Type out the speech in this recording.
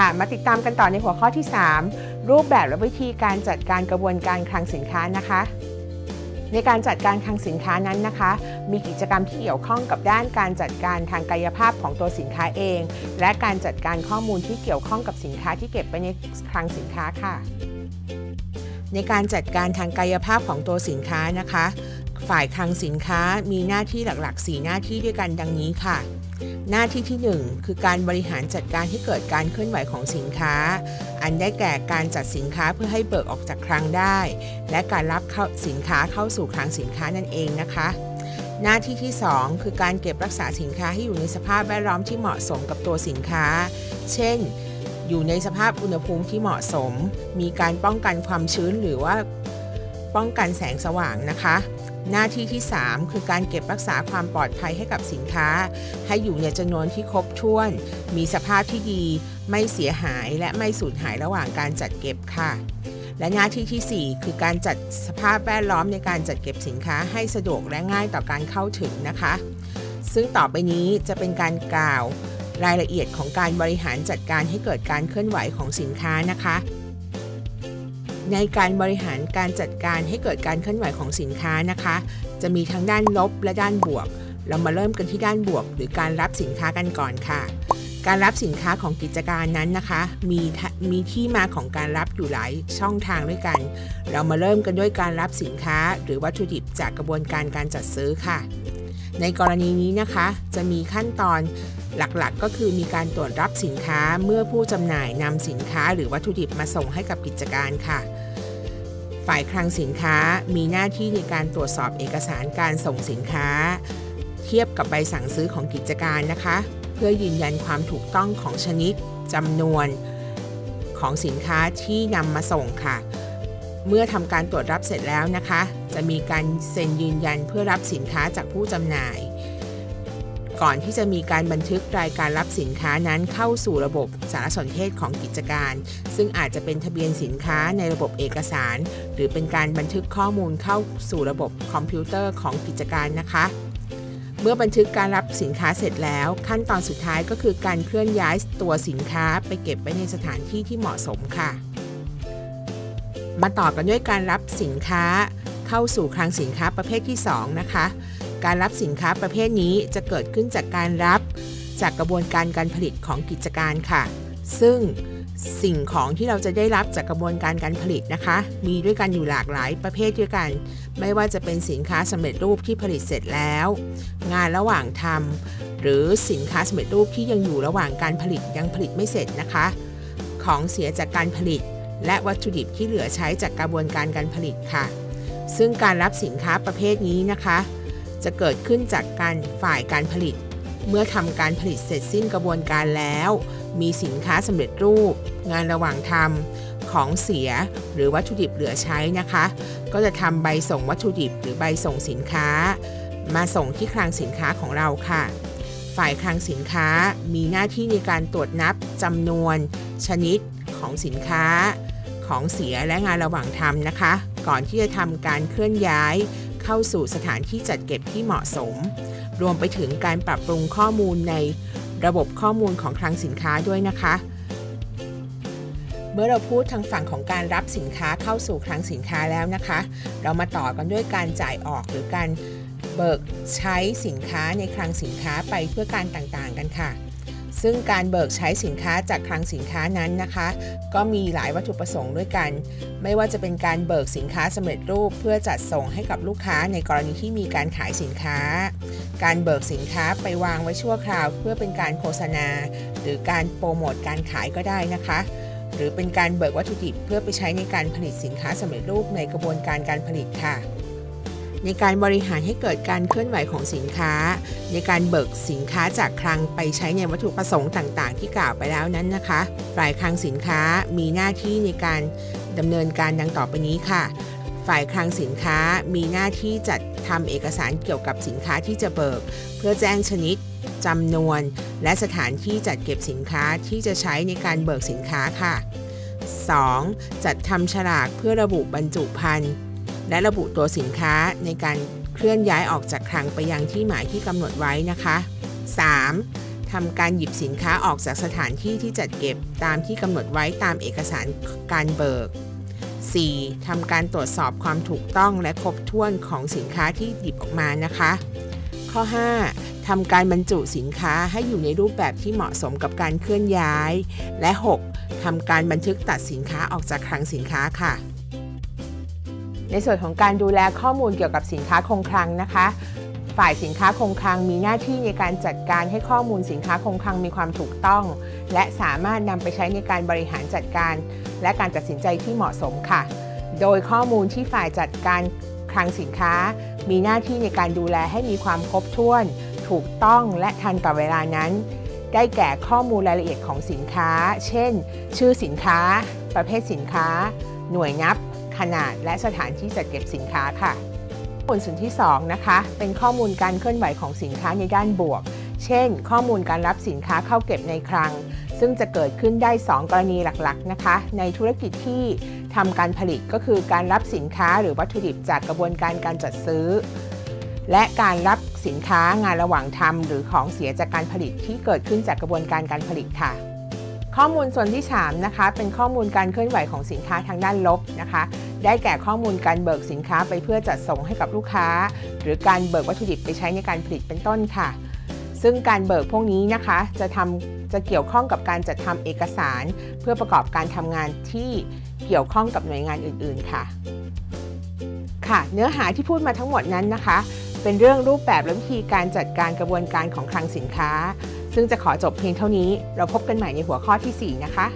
ค่ะ มาติดตามกันต่อในหัวข้อที่ 3 รูปแบบและวิธีการจัดการกระบวนการคลังสินค้านะคะในการจัดการคลังสินค้านั้นนะคะ มีกิจกรรมที่เกี่ยวข้องกับด้านการจัดการทางกายภาพของตัวสินค้าเอง และการจัดการข้อมูลที่เกี่ยวข้องกับสินค้าที่เก็บไว้ในคลังสินค้าค่ะ ในการจัดการทางกายภาพของตัวสินค้านะคะ ฝ่ายคลังสินค้ามีหน้าที่หลักๆ 4 หน้าที่ด้วยกันดังนี้ค่ะ หน้าที่ที่ 1 คือการบริหารจัดการให้เกิดการเคลื่อนไหวของสินค้า อันได้แก่การจัดสินค้าเพื่อให้เบิกออกจากคลังได้ และการรับสินค้าเข้าสู่คลังสินค้านั่นเองนะคะ หน้าที่ที่ 2 คือการเก็บรักษาสินค้าให้อยู่ในสภาพแวดล้อมที่เหมาะสมกับตัวสินค้า เช่น อยู่ในสภาพอุณหภูมิที่เหมาะสม มีการป้องกันความชื้นหรือว่าป้องกันแสงสว่างนะคะ หน้าที่ที่ 3 คือการเก็บรักษาความปลอดภัยให้กับสินค้า ให้อยู่ในจำนวนที่ครบถ้วน มีสภาพที่ดี ไม่เสียหายและไม่สูญหายระหว่างการจัดเก็บค่ะ และหน้าที่ที่ 4 คือการจัดสภาพแวดล้อมในการจัดเก็บสินค้าให้สะดวกและง่ายต่อการเข้าถึงนะคะ ซึ่งต่อไปนี้จะเป็นการกล่าวรายละเอียดของการบริหารจัดการให้เกิดการเคลื่อนไหวของสินค้านะคะ ในการบริหารการจัดการให้เกิดการเคลื่อนไหวของสินค้านะคะ จะมีทั้งด้านลบและด้านบวก เรามาเริ่มกันที่ด้านบวก หรือการรับสินค้ากันก่อนค่ะ การรับสินค้าของกิจการนั้นนะคะ มีมีที่มาของการรับอยู่หลายช่องทางด้วยกัน เรามาเริ่มกันด้วยการรับสินค้า หรือวัตถุดิบจากกระบวนการการจัดซื้อค่ะ ในกรณีนี้นะคะ จะมีขั้นตอนหลักๆก็คือมีการตรวจรับสินค้าเมื่อผู้จำหน่ายนำสินค้าหรือวัตถุดิบมาส่งให้กับกิจการค่ะ ฝ่ายคลังสินค้ามีหน้าที่ในการตรวจสอบเอกสารการส่งสินค้า เทียบกับใบสั่งซื้อของกิจการนะคะ เพื่อยืนยันความถูกต้องของชนิดจำนวนของสินค้าที่นำมาส่งค่ะ เมื่อทำการตรวจรับเสร็จแล้วนะคะ จะมีการเซ็นยืนยันเพื่อรับสินค้าจากผู้จำหน่าย ก่อนที่จะมีการบันทึกรายการรับสินค้านั้นเข้าสู่ระบบสารสนเทศของกิจการ ซึ่งอาจจะเป็นทะเบียนสินค้าในระบบเอกสาร หรือเป็นการบันทึกข้อมูลเข้าสู่ระบบคอมพิวเตอร์ของกิจการนะคะเมื่อบันทึกการรับสินค้าเสร็จแล้ว ขั้นตอนสุดท้ายก็คือการเคลื่อนย้ายตัวสินค้าไปเก็บไว้ในสถานที่ที่เหมาะสมค่ะ มาต่อกันด้วยการรับสินค้าเข้าสู่คลังสินค้าประเภทที่ 2 นะคะ การรับสินค้าประเภทนี้จะเกิดขึ้นจากการรับ จากกระบวนการการผลิตของกิจการค่ะ ซึ่งสิ่งของที่เราจะได้รับจากกระบวนการการผลิตนะคะ มีด้วยกันอยู่หลากหลายประเภทด้วยกัน ไม่ว่าจะเป็นสินค้าสำเร็จรูปที่ผลิตเสร็จแล้ว งานระหว่างทำหรือสินค้าสำเร็จรูปที่ยังอยู่ระหว่างการผลิตยังผลิตไม่เสร็จนะคะ ของเสียจากการผลิต และวัตถุดิบที่เหลือใช้จากกระบวนการการผลิตค่ะ ซึ่งการรับสินค้าประเภทนี้นะคะ จะเกิดขึ้นจากการฝ่ายการผลิต เมื่อทำการผลิตเสร็จสิ้นกระบวนการแล้ว มีสินค้าสำเร็จรูป งานระหว่างทำของเสียหรือวัตถุดิบเหลือใช้นะคะ ก็จะทำใบส่งวัตถุดิบหรือใบส่งสินค้า มาส่งที่คลังสินค้าของเราค่ะ ฝ่ายคลังสินค้ามีหน้าที่ในการตรวจนับจำนวน ชนิดของสินค้า ของเสียและงานระหว่างทำนะคะ ก่อนที่จะทำการเคลื่อนย้าย เข้าสู่สถานที่จัดเก็บที่เหมาะสม รวมไปถึงการปรับปรุงข้อมูลในระบบข้อมูลของคลังสินค้าด้วยนะคะ เมื่อเราพูดทางฝั่งของการรับสินค้าเข้าสู่คลังสินค้าแล้วนะคะ เรามาต่อกันด้วยการจ่ายออกหรือการเบิกใช้สินค้าในคลังสินค้าไปเพื่อการต่างๆกันค่ะ ซึ่งการเบิกใช้สินค้าจากคลังสินค้านั้นนะคะ ก็มีหลายวัตถุประสงค์ด้วยกัน ไม่ว่าจะเป็นการเบิกสินค้าสำเร็จรูป เพื่อจัดส่งให้กับลูกค้าในกรณีที่มีการขายสินค้า การเบิกสินค้าไปวางไว้ชั่วคราว เพื่อเป็นการโฆษณา หรือการโปรโมทการขายก็ได้นะคะหรือเป็นการเบิกวัตถุดิบเพื่อไปใช้ในการผลิตสินค้าสำเร็จรูปในกระบวนการการผลิตค่ะ ในการบริหารให้เกิดการเคลื่อนไหวของสินค้า ในการเบิกสินค้าจากคลังไปใช้ในวัตถุประสงค์ต่างๆ ที่กล่าวไปแล้วนั้นนะคะ ฝ่ายคลังสินค้ามีหน้าที่ในการดำเนินการดังต่อไปนี้ค่ะ ฝ่ายคลังสินค้ามีหน้าที่จัดทำเอกสารเกี่ยวกับสินค้าที่จะเบิก เพื่อแจ้งชนิดจำนวน และสถานที่จัดเก็บสินค้าที่จะใช้ในการเบิกสินค้าค่ะ 2. จัดทำฉลากเพื่อระบุบรรจุภัณฑ์ และระบุตัวสินค้าในการเคลื่อนย้ายออกจากคลังไปยังที่หมายที่กำหนดไว้นะคะ 3. ททำการหยิบสินค้าออกจากสถานที่ที่จัดเก็บตามที่กำหนดไว้ตามเอกสารการเบิก 4. ทำการตรวจสอบความถูกต้องและครบถ้วนของสินค้าที่หยิบออกมานะคะ ข้อ 5. ทำการบรรจุสินค้าให้อยู่ในรูปแบบที่เหมาะสมกับการเคลื่อนย้าย และ 6. ทำการบันทึกตัดสินค้าออกจากคลังสินค้าค่ะ ในส่วนของการดูแลข้อมูลเกี่ยวกับสินค้าคงคลังนะคะ ฝ่ายสินค้าคงคลังมีหน้าที่ในการจัดการให้ข้อมูลสินค้าคงคลังมีความถูกต้อง และสามารถนำไปใช้ในการบริหารจัดการ และการตัดสินใจที่เหมาะสมค่ะ โดยข้อมูลที่ฝ่ายจัดการคลังสินค้า มีหน้าที่ในการดูแลให้มีความครบถ้วน ถูกต้องและทันต่อเวลานั้น ได้แก่ข้อมูลรายละเอียดของสินค้า เช่น ชื่อสินค้า ประเภทสินค้า หน่วยนับ ขนาดและสถานที่จัดเก็บสินค้าค่ะข้อมูลส่วนที่2นะคะเป็นข้อมูลการเคลื่อนไหวของสินค้าในด้านบวก เช่น ข้อมูลการรับสินค้าเข้าเก็บในคลัง ซึ่งจะเกิดขึ้นได้ 2 กรณีหลักๆนะคะ ในธุรกิจที่ทำการผลิตก็คือการรับสินค้าหรือวัตถุดิบจากกระบวนการการจัดซื้อ และการรับสินค้างานระหว่างทำหรือของเสียจากการผลิตที่เกิดขึ้นจากกระบวนการการผลิตค่ะข้อมูลส่วนที่ 3 นะคะ เป็นข้อมูลการเคลื่อนไหวของสินค้าทางด้านลบนะคะ ได้แก่ข้อมูลการเบิกสินค้าไปเพื่อจัดส่งให้กับลูกค้า หรือการเบิกวัตถุดิบไปใช้ในการผลิตเป็นต้นค่ะ ซึ่งการเบิกพวกนี้นะคะจะทำจะเกี่ยวข้องกับการจัดทำเอกสาร เพื่อประกอบการทำงานที่เกี่ยวข้องกับหน่วยงานอื่น ๆ ค่ะ ค่ะเนื้อหาที่พูดมาทั้งหมดนั้นนะคะ เป็นเรื่องรูปแบบและวิธีการจัดการกระบวนการของคลังสินค้า ซึ่งจะขอจบเพียงเท่านี้ เราพบกันใหม่ในหัวข้อที่ 4 นะคะ